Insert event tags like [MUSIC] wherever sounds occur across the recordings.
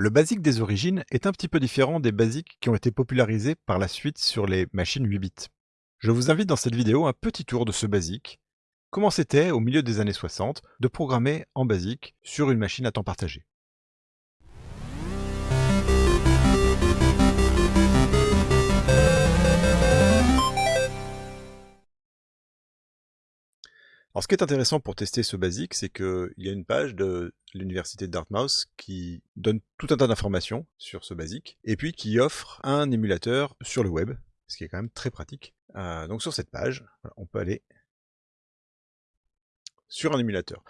Le BASIC des origines est un petit peu différent des BASIC qui ont été popularisés par la suite sur les machines 8 bits. Je vous invite dans cette vidéo un petit tour de ce BASIC, comment c'était au milieu des années 60 de programmer en BASIC sur une machine à temps partagé. Alors, ce qui est intéressant pour tester ce basique, c'est qu'il y a une page de l'université de Dartmouth qui donne tout un tas d'informations sur ce basique, et puis qui offre un émulateur sur le web, ce qui est quand même très pratique. Euh, donc sur cette page, on peut aller sur un émulateur.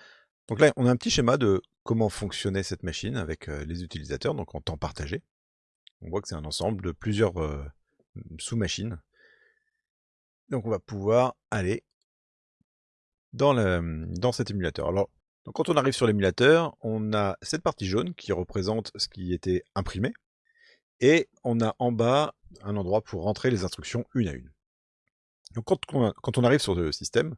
Donc là, on a un petit schéma de comment fonctionnait cette machine avec euh, les utilisateurs, donc en temps partagé. On voit que c'est un ensemble de plusieurs euh, sous-machines. Donc on va pouvoir aller dans, cet émulateur. Alors, quand on arrive sur l'émulateur, on a cette partie jaune qui représente ce qui était imprimé, et on a en bas un endroit pour rentrer les instructions une à une. Donc quand, on arrive sur le système,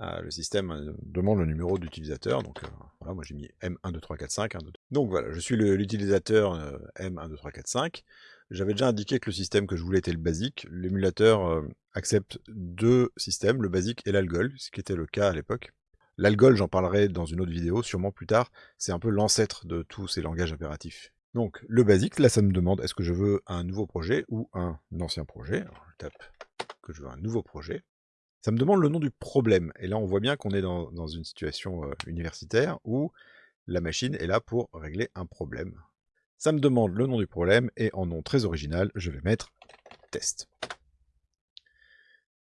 euh, le système euh, demande le numéro d'utilisateur, donc euh, voilà, moi j'ai mis M12345. Donc voilà, je suis l'utilisateur M12345. J'avais déjà indiqué que le système que je voulais était le basique. L'émulateur accepte deux systèmes, le basique et l'algol, ce qui était le cas à l'époque. L'algol, j'en parlerai dans une autre vidéo, sûrement plus tard. C'est un peu l'ancêtre de tous ces langages impératifs. Donc, le basique, là, ça me demande est-ce que je veux un nouveau projet ou un ancien projet? Je tape que je veux un nouveau projet. Ça me demande le nom du problème. Et là, on voit bien qu'on est dans, une situation euh, universitaire où la machine est là pour régler un problème. Ça me demande le nom du problème et en nom très original, je vais mettre test.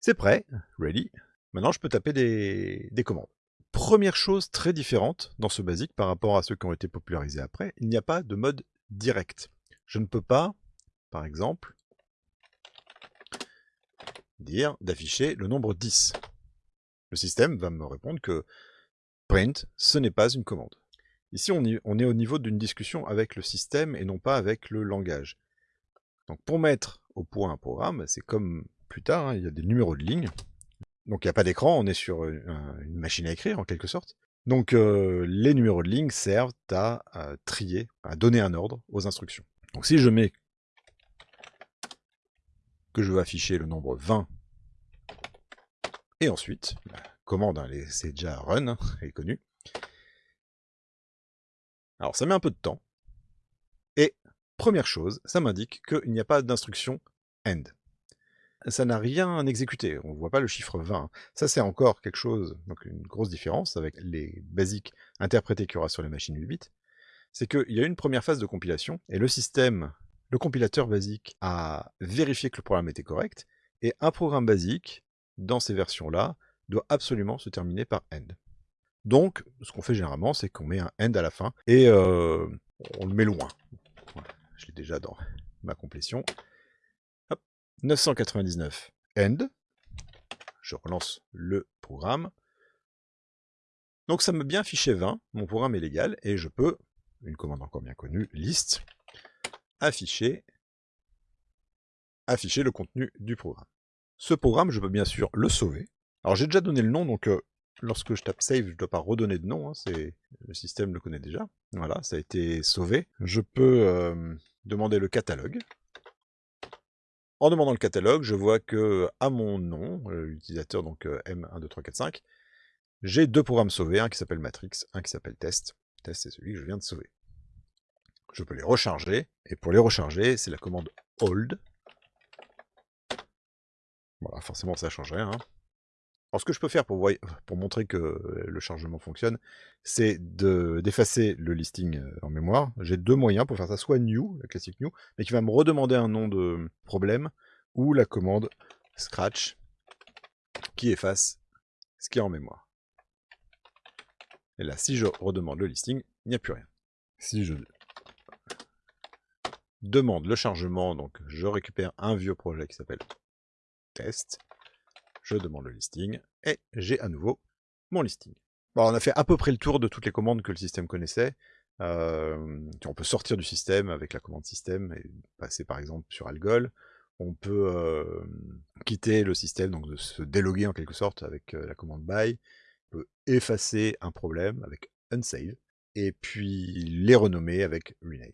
C'est prêt, ready. Maintenant, je peux taper des, commandes. Première chose très différente dans ce basique par rapport à ceux qui ont été popularisés après, il n'y a pas de mode direct. Je ne peux pas, par exemple, dire d'afficher le nombre 10. Le système va me répondre que print, ce n'est pas une commande. Ici, on, on est au niveau d'une discussion avec le système et non pas avec le langage. Donc pour mettre au point un programme, c'est comme plus tard, hein, il y a des numéros de ligne. Donc il n'y a pas d'écran, on est sur une, machine à écrire en quelque sorte. Donc euh, les numéros de ligne servent à, trier, à donner un ordre aux instructions. Donc si je mets que je veux afficher le nombre 20, et ensuite, la commande, hein, c'est déjà run, hein, [LAUGHS] elle est connue. Alors ça met un peu de temps, et première chose, ça m'indique qu'il n'y a pas d'instruction end ça n'a rien exécuté. On ne voit pas le chiffre 20. Ça, c'est encore quelque chose, donc une grosse différence avec les basiques interprétés qu'il y aura sur les machines 8 bits. C'est qu'il y a une première phase de compilation, et le système, le compilateur basique, a vérifié que le programme était correct, et un programme basique, dans ces versions-là, doit absolument se terminer par end. Donc, ce qu'on fait généralement, c'est qu'on met un end à la fin, et euh, on le met loin. je l'ai déjà dans ma complétion. 999 end. Je relance le programme. Donc ça m'a bien affiché 20, mon programme est légal, et je peux, une commande encore bien connue, list, afficher, afficher le contenu du programme. Ce programme, je peux bien sûr le sauver. Alors j'ai déjà donné le nom, donc euh, lorsque je tape save, je ne dois pas redonner de nom, hein, le système le connaît déjà. Voilà, ça a été sauvé. Je peux euh, demander le catalogue. En demandant le catalogue, je vois que à mon nom, l'utilisateur donc M12345, j'ai deux programmes sauvés, un qui s'appelle Matrix, un qui s'appelle Test. Test, c'est celui que je viens de sauver. Je peux les recharger, et pour les recharger, c'est la commande hold. Voilà, forcément ça change rien. Hein. Alors ce que je peux faire pour, montrer que le chargement fonctionne, c'est d'effacer le listing en mémoire. J'ai deux moyens pour faire ça, soit new, la classique new, mais qui va me redemander un nom de problème, ou la commande scratch, qui efface ce qui est en mémoire. Et là, si je redemande le listing, il n'y a plus rien. Si je demande le chargement, donc je récupère un vieux projet qui s'appelle test, je demande le listing, et j'ai à nouveau mon listing. On a fait à peu près le tour de toutes les commandes que le système connaissait. Euh, on peut sortir du système avec la commande système et passer par exemple sur Algol. On peut euh, quitter le système, donc se déloguer en quelque sorte avec euh, la commande by. On peut effacer un problème avec unsave et puis les renommer avec rename.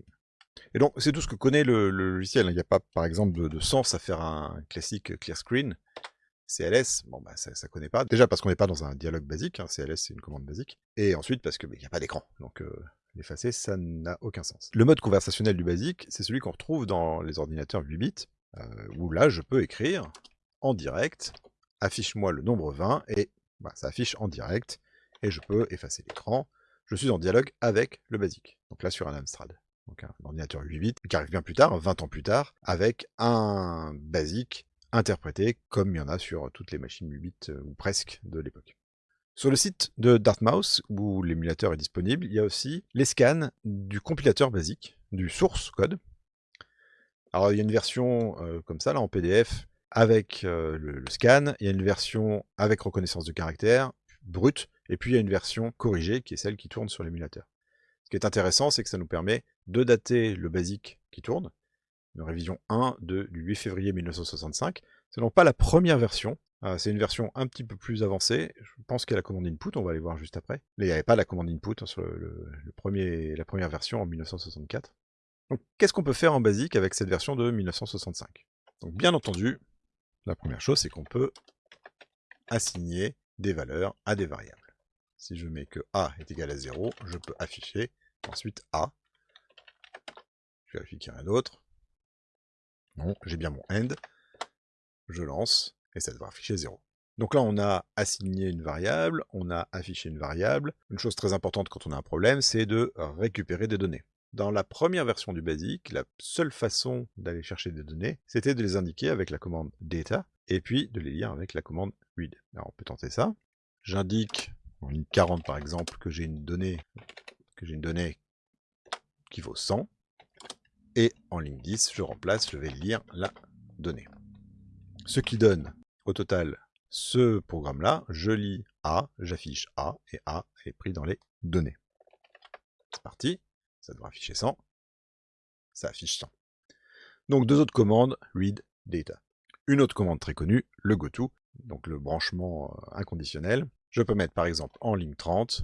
Et donc, c'est tout ce que connaît le, logiciel. Il n'y a pas, par exemple, de, sens à faire un classique clear screen. CLS, bon, bah, ça ne connaît pas. Déjà parce qu'on n'est pas dans un dialogue basique. Hein. CLS, c'est une commande basique. Et ensuite parce qu'il n'y a pas d'écran. Donc, euh, l'effacer, ça n'a aucun sens. Le mode conversationnel du basique, c'est celui qu'on retrouve dans les ordinateurs 8 bits, euh, où là, je peux écrire en direct, affiche-moi le nombre 20, et bah, ça affiche en direct, et je peux effacer l'écran. Je suis en dialogue avec le basique. Donc là, sur un Amstrad donc un ordinateur 8 bits, qui arrive bien plus tard, 20 ans plus tard, avec un basique interprété comme il y en a sur toutes les machines 8 bits, euh, ou presque, de l'époque. Sur le site de Dartmouth, où l'émulateur est disponible, il y a aussi les scans du compilateur basique, du source code. Alors il y a une version euh, comme ça, là, en PDF, avec euh, le, le, scan, il y a une version avec reconnaissance de caractère, brute, et puis il y a une version corrigée, qui est celle qui tourne sur l'émulateur. Ce qui est intéressant, c'est que ça nous permet de dater le basique qui tourne, une révision 1 de, du 8 février 1965. C'est donc pas la première version, euh, c'est une version un petit peu plus avancée. Je pense qu'il y a la commande input, on va aller voir juste après. Mais il n'y avait pas la commande input sur le, premier, la première version en 1964. Donc qu'est-ce qu'on peut faire en basique avec cette version de 1965 Donc bien entendu, la première chose c'est qu'on peut assigner des valeurs à des variables. Si je mets que A est égal à 0, je peux afficher ensuite A je vérifie qu'il n'y a rien d'autre. Non, j'ai bien mon end. Je lance, et ça devrait afficher 0. Donc là, on a assigné une variable, on a affiché une variable. Une chose très importante quand on a un problème, c'est de récupérer des données. Dans la première version du BASIC, la seule façon d'aller chercher des données, c'était de les indiquer avec la commande data, et puis de les lire avec la commande read. Alors on peut tenter ça. J'indique en ligne 40 par exemple que j'ai une donnée que j'ai une donnée qui vaut 100. Et en ligne 10, je remplace, je vais lire la donnée. Ce qui donne au total ce programme-là, je lis A, j'affiche A, et A est pris dans les données. C'est parti, ça devrait afficher 100, ça affiche 100. Donc deux autres commandes, read, data. Une autre commande très connue, le goto, donc le branchement euh, inconditionnel. Je peux mettre par exemple en ligne 30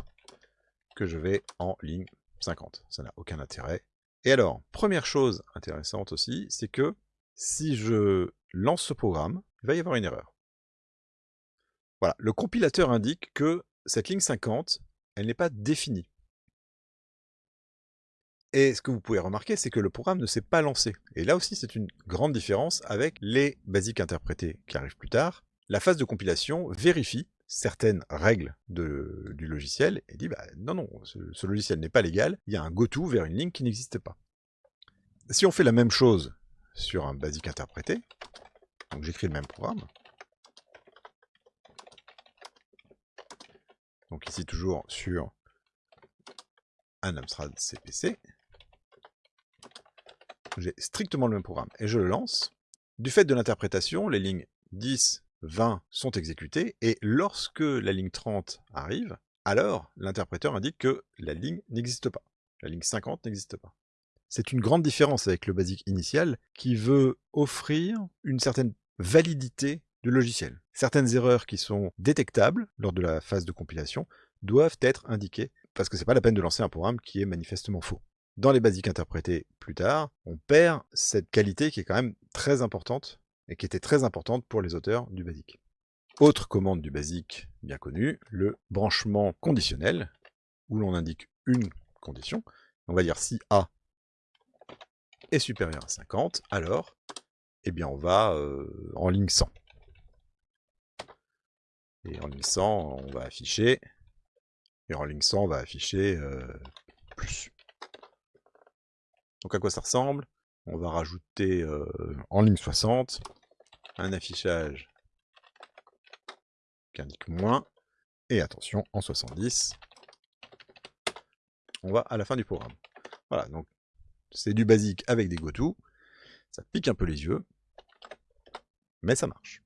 que je vais en ligne 50. Ça n'a aucun intérêt. Et alors, première chose intéressante aussi, c'est que si je lance ce programme, il va y avoir une erreur. Voilà, le compilateur indique que cette ligne 50, elle n'est pas définie. Et ce que vous pouvez remarquer, c'est que le programme ne s'est pas lancé. Et là aussi, c'est une grande différence avec les basiques interprétés qui arrivent plus tard. La phase de compilation vérifie certaines règles du logiciel et dit bah, non, non, ce, logiciel n'est pas légal, il y a un goto vers une ligne qui n'existe pas. Si on fait la même chose sur un basique interprété, donc j'écris le même programme, donc ici toujours sur un Amstrad CPC, j'ai strictement le même programme, et je le lance. Du fait de l'interprétation, les lignes 10, 20 sont exécutés, et lorsque la ligne 30 arrive, alors l'interpréteur indique que la ligne n'existe pas. La ligne 50 n'existe pas. C'est une grande différence avec le basique initial qui veut offrir une certaine validité du logiciel. Certaines erreurs qui sont détectables lors de la phase de compilation doivent être indiquées parce que c'est pas la peine de lancer un programme qui est manifestement faux. Dans les basiques interprétés plus tard, on perd cette qualité qui est quand même très importante et qui était très importante pour les auteurs du BASIC. Autre commande du BASIC bien connue, le branchement conditionnel, où l'on indique une condition. On va dire si A est supérieur à 50, alors eh bien on va euh, en ligne 100. Et en ligne 100, on va afficher, et en ligne 100, on va afficher euh, plus. Donc à quoi ça ressemble? On va rajouter euh, en ligne 60 un affichage qui indique moins, et attention, en 70, on va à la fin du programme. Voilà, donc c'est du basique avec des goto, ça pique un peu les yeux, mais ça marche.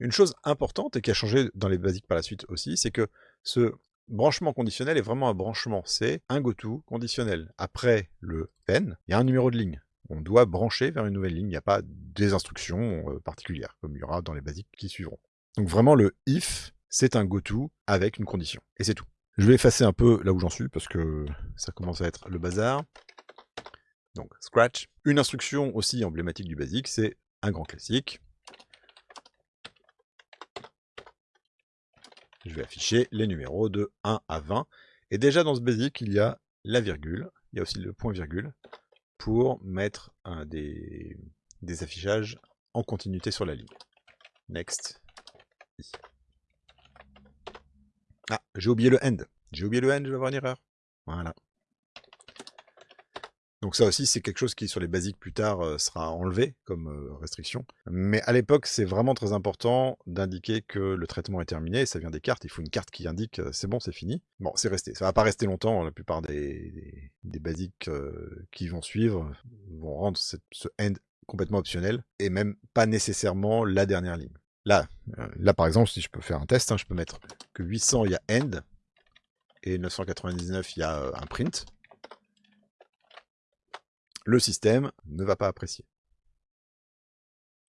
Une chose importante et qui a changé dans les basiques par la suite aussi, c'est que ce branchement conditionnel est vraiment un branchement, c'est un goto conditionnel. Après le pen, il y a un numéro de ligne on doit brancher vers une nouvelle ligne. Il n'y a pas des instructions euh, particulières, comme il y aura dans les basiques qui suivront. Donc vraiment, le if, c'est un goto avec une condition. Et c'est tout. Je vais effacer un peu là où j'en suis, parce que ça commence à être le bazar. Donc scratch. Une instruction aussi emblématique du BASIC, c'est un grand classique. Je vais afficher les numéros de 1 à 20. Et déjà dans ce BASIC, il y a la virgule, il y a aussi le point virgule, pour mettre des, des affichages en continuité sur la ligne. Next. Ah, j'ai oublié le end. J'ai oublié le end, je vais avoir une erreur. Voilà. Donc ça aussi, c'est quelque chose qui, sur les basiques plus tard, euh, sera enlevé comme euh, restriction. Mais à l'époque, c'est vraiment très important d'indiquer que le traitement est terminé. Ça vient des cartes. Il faut une carte qui indique euh, c'est bon, c'est fini. Bon, c'est resté. Ça va pas rester longtemps. La plupart des, des, basiques qui vont suivre vont rendre ce end complètement optionnel et même pas nécessairement la dernière ligne. Là, là par exemple, si je peux faire un test, hein, je peux mettre que 800, il y a end et 999, il y a un print le système ne va pas apprécier.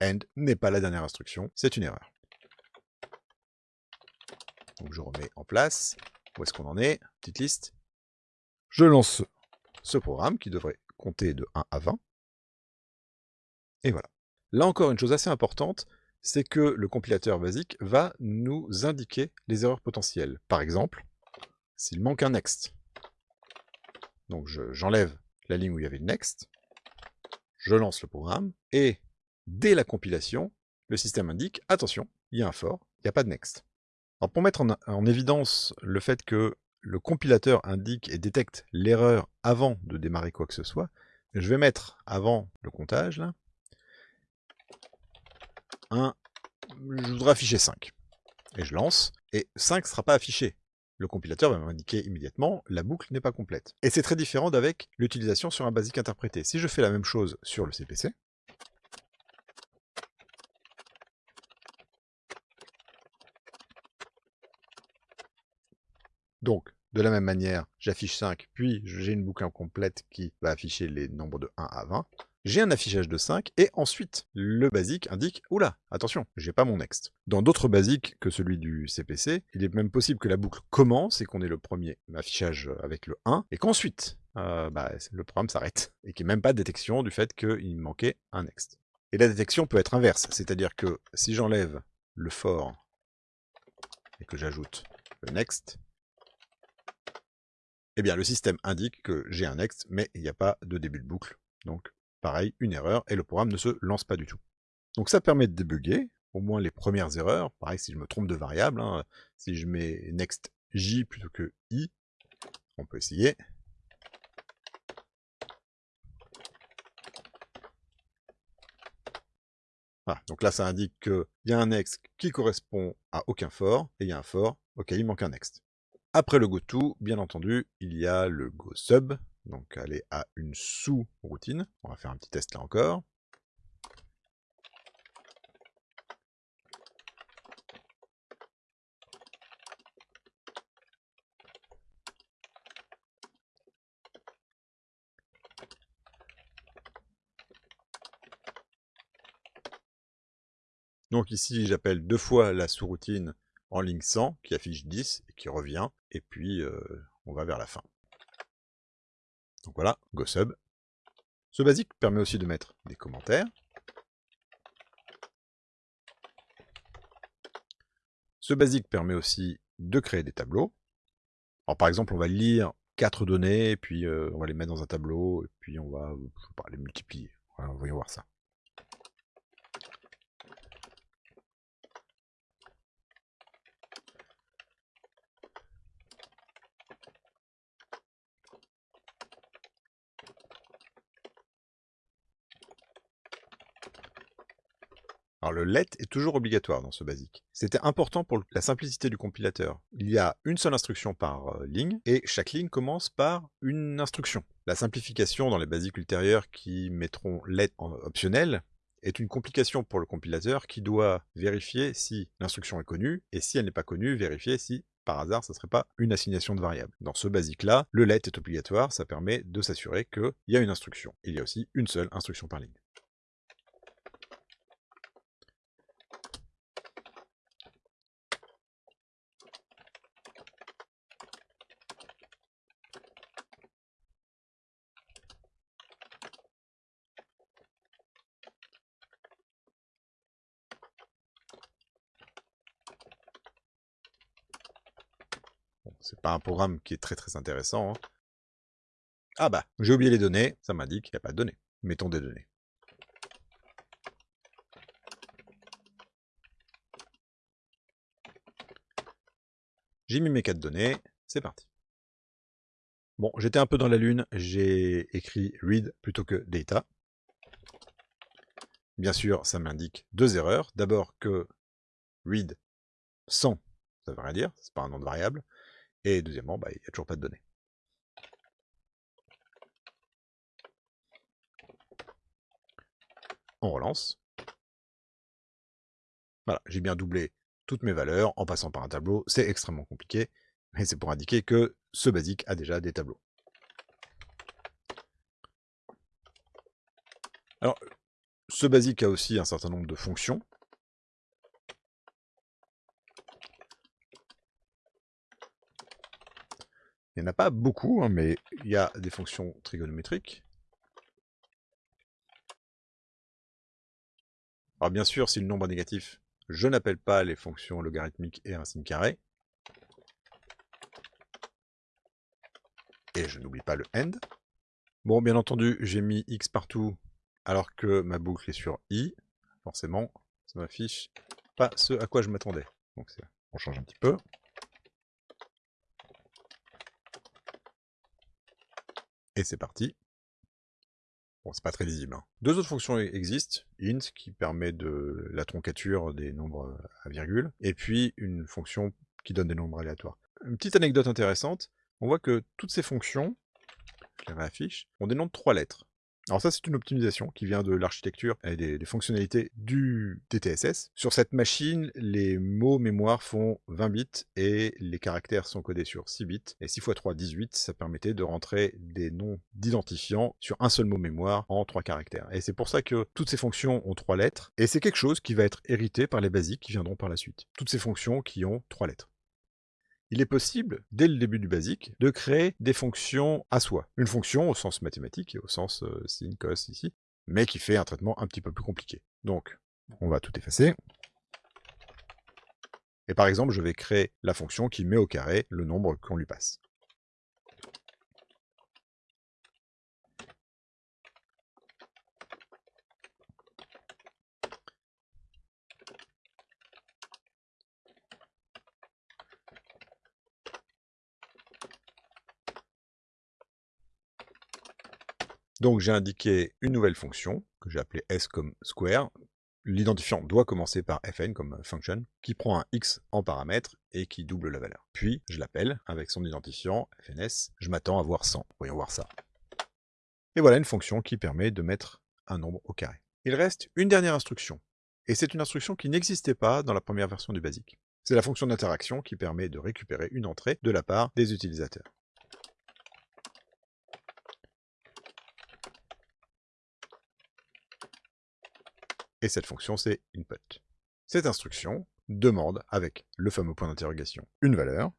End n'est pas la dernière instruction, c'est une erreur. Donc je remets en place. Où est-ce qu'on en est? Petite liste. Je lance ce programme qui devrait compter de 1 à 20. Et voilà. Là encore, une chose assez importante, c'est que le compilateur basique va nous indiquer les erreurs potentielles. Par exemple, s'il manque un next. Donc j'enlève la ligne où il y avait le next, je lance le programme, et dès la compilation, le système indique, attention, il y a un for, il n'y a pas de next. Alors pour mettre en, évidence le fait que le compilateur indique et détecte l'erreur avant de démarrer quoi que ce soit, je vais mettre avant le comptage, là, un, je voudrais afficher 5. Et je lance, et 5 ne sera pas affiché le compilateur va m'indiquer immédiatement la boucle n'est pas complète. Et c'est très différent d'avec l'utilisation sur un basique interprété. Si je fais la même chose sur le CPC, donc de la même manière, j'affiche 5, puis j'ai une boucle incomplète qui va afficher les nombres de 1 à 20, j'ai un affichage de 5, et ensuite, le basique indique « Oula, attention, j'ai pas mon next ». Dans d'autres basiques que celui du CPC, il est même possible que la boucle commence et qu'on ait le premier affichage avec le 1, et qu'ensuite, euh, bah, le programme s'arrête, et qu'il n'y ait même pas de détection du fait qu'il manquait un next. Et la détection peut être inverse, c'est-à-dire que si j'enlève le for et que j'ajoute le next, eh bien le système indique que j'ai un next, mais il n'y a pas de début de boucle, donc pareil, une erreur, et le programme ne se lance pas du tout. Donc ça permet de débugger, au moins les premières erreurs, pareil si je me trompe de variable, hein, si je mets next j plutôt que i, on peut essayer. Voilà, donc là ça indique qu'il y a un next qui correspond à aucun for, et il y a un for auquel il manque un next. Après le goTo, bien entendu, il y a le goSub, donc aller à une sous-routine. On va faire un petit test là encore. Donc ici, j'appelle deux fois la sous-routine en ligne 100, qui affiche 10 et qui revient, et puis euh, on va vers la fin. Donc voilà, GoSub. Ce basique permet aussi de mettre des commentaires. Ce basique permet aussi de créer des tableaux. Alors par exemple, on va lire quatre données, puis euh, on va les mettre dans un tableau, et puis on va les multiplier. Voilà, voyons voir ça. Alors le let est toujours obligatoire dans ce basique. C'était important pour la simplicité du compilateur. Il y a une seule instruction par euh, ligne, et chaque ligne commence par une instruction. La simplification dans les basiques ultérieures qui mettront let en optionnel est une complication pour le compilateur qui doit vérifier si l'instruction est connue, et si elle n'est pas connue, vérifier si par hasard, ça ne serait pas une assignation de variable. Dans ce basique-là, le let est obligatoire, ça permet de s'assurer qu'il y a une instruction. Il y a aussi une seule instruction par ligne. C'est pas un programme qui est très très intéressant. Hein. Ah bah, j'ai oublié les données, ça m'indique qu'il n'y a pas de données. Mettons des données. J'ai mis mes quatre données, c'est parti. Bon, j'étais un peu dans la lune, j'ai écrit read plutôt que data. Bien sûr, ça m'indique deux erreurs. D'abord que read sans, ça veut rien dire, c'est pas un nom de variable. Et deuxièmement, bah, il n'y a toujours pas de données. On relance. Voilà, j'ai bien doublé toutes mes valeurs en passant par un tableau. C'est extrêmement compliqué, mais c'est pour indiquer que ce basique a déjà des tableaux. Alors, ce basique a aussi un certain nombre de fonctions. Il n'y en a pas beaucoup, hein, mais il y a des fonctions trigonométriques. Alors bien sûr, si le nombre est négatif, je n'appelle pas les fonctions logarithmiques et racine carrée. Et je n'oublie pas le end. Bon, bien entendu, j'ai mis x partout alors que ma boucle est sur i. Forcément, ça m'affiche pas ce à quoi je m'attendais. Donc on change un petit peu. Et c'est parti. Bon, c'est pas très lisible. Hein. Deux autres fonctions e-, existent. int, qui permet de la troncature des nombres à virgule, et puis une fonction qui donne des nombres aléatoires. Une petite anecdote intéressante, on voit que toutes ces fonctions, je les réaffiche, ont des noms de trois lettres. Alors ça, c'est une optimisation qui vient de l'architecture et des, fonctionnalités du TTSS. Sur cette machine, les mots mémoire font 20 bits et les caractères sont codés sur 6 bits. Et 6 x 3, 18, ça permettait de rentrer des noms d'identifiants sur un seul mot mémoire en 3 caractères. Et c'est pour ça que toutes ces fonctions ont 3 lettres. Et c'est quelque chose qui va être hérité par les basiques qui viendront par la suite. Toutes ces fonctions qui ont 3 lettres il est possible, dès le début du basique, de créer des fonctions à soi. Une fonction au sens mathématique et au sens euh, sin, cos ici, mais qui fait un traitement un petit peu plus compliqué. Donc, on va tout effacer. Et par exemple, je vais créer la fonction qui met au carré le nombre qu'on lui passe. Donc j'ai indiqué une nouvelle fonction, que j'ai appelée s comme square. L'identifiant doit commencer par fn comme function, qui prend un x en paramètre et qui double la valeur. Puis je l'appelle avec son identifiant fns, je m'attends à voir 100. Voyons voir ça. Et voilà une fonction qui permet de mettre un nombre au carré. Il reste une dernière instruction, et c'est une instruction qui n'existait pas dans la première version du BASIC. C'est la fonction d'interaction qui permet de récupérer une entrée de la part des utilisateurs. Et cette fonction c'est input. Cette instruction demande, avec le fameux point d'interrogation, une valeur,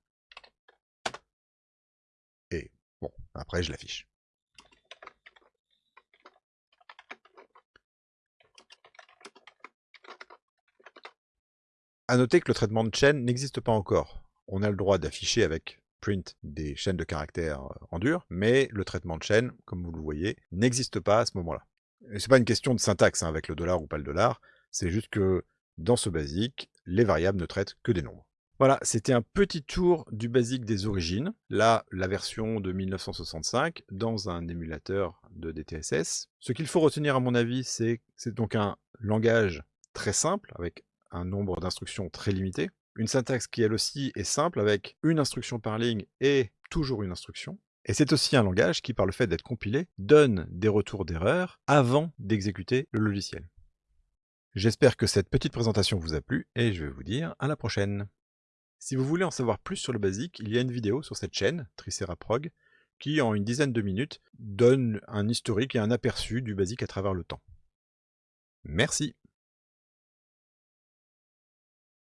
et bon, après je l'affiche. A noter que le traitement de chaîne n'existe pas encore. On a le droit d'afficher avec print des chaînes de caractères en dur, mais le traitement de chaîne, comme vous le voyez, n'existe pas à ce moment-là. C'est pas une question de syntaxe hein, avec le dollar ou pas le dollar, c'est juste que dans ce basique, les variables ne traitent que des nombres. Voilà, c'était un petit tour du basique des origines. Là, la version de 1965 dans un émulateur de DTSS. Ce qu'il faut retenir à mon avis, c'est c'est donc un langage très simple avec un nombre d'instructions très limité. Une syntaxe qui elle aussi est simple avec une instruction par ligne et toujours une instruction. Et c'est aussi un langage qui, par le fait d'être compilé, donne des retours d'erreur avant d'exécuter le logiciel. J'espère que cette petite présentation vous a plu et je vais vous dire à la prochaine. Si vous voulez en savoir plus sur le basique, il y a une vidéo sur cette chaîne, Triceraprog, qui en une dizaine de minutes donne un historique et un aperçu du basique à travers le temps. Merci